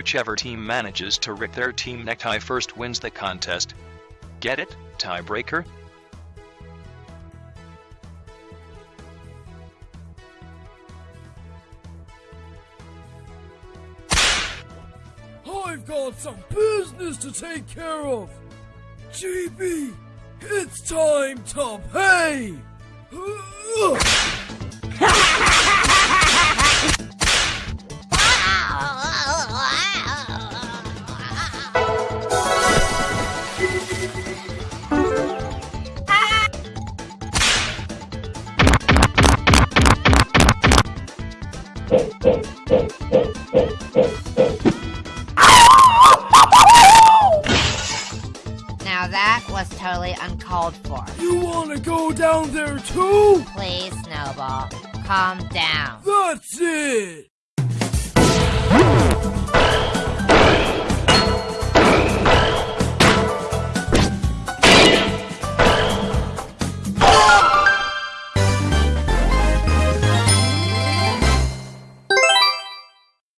Whichever team manages to rip their team necktie first wins the contest. Get it, tiebreaker? I've got some business to take care of. GB, it's time to pay. Now that was totally uncalled for. You wanna go down there too? Please, Snowball, calm down. That's it.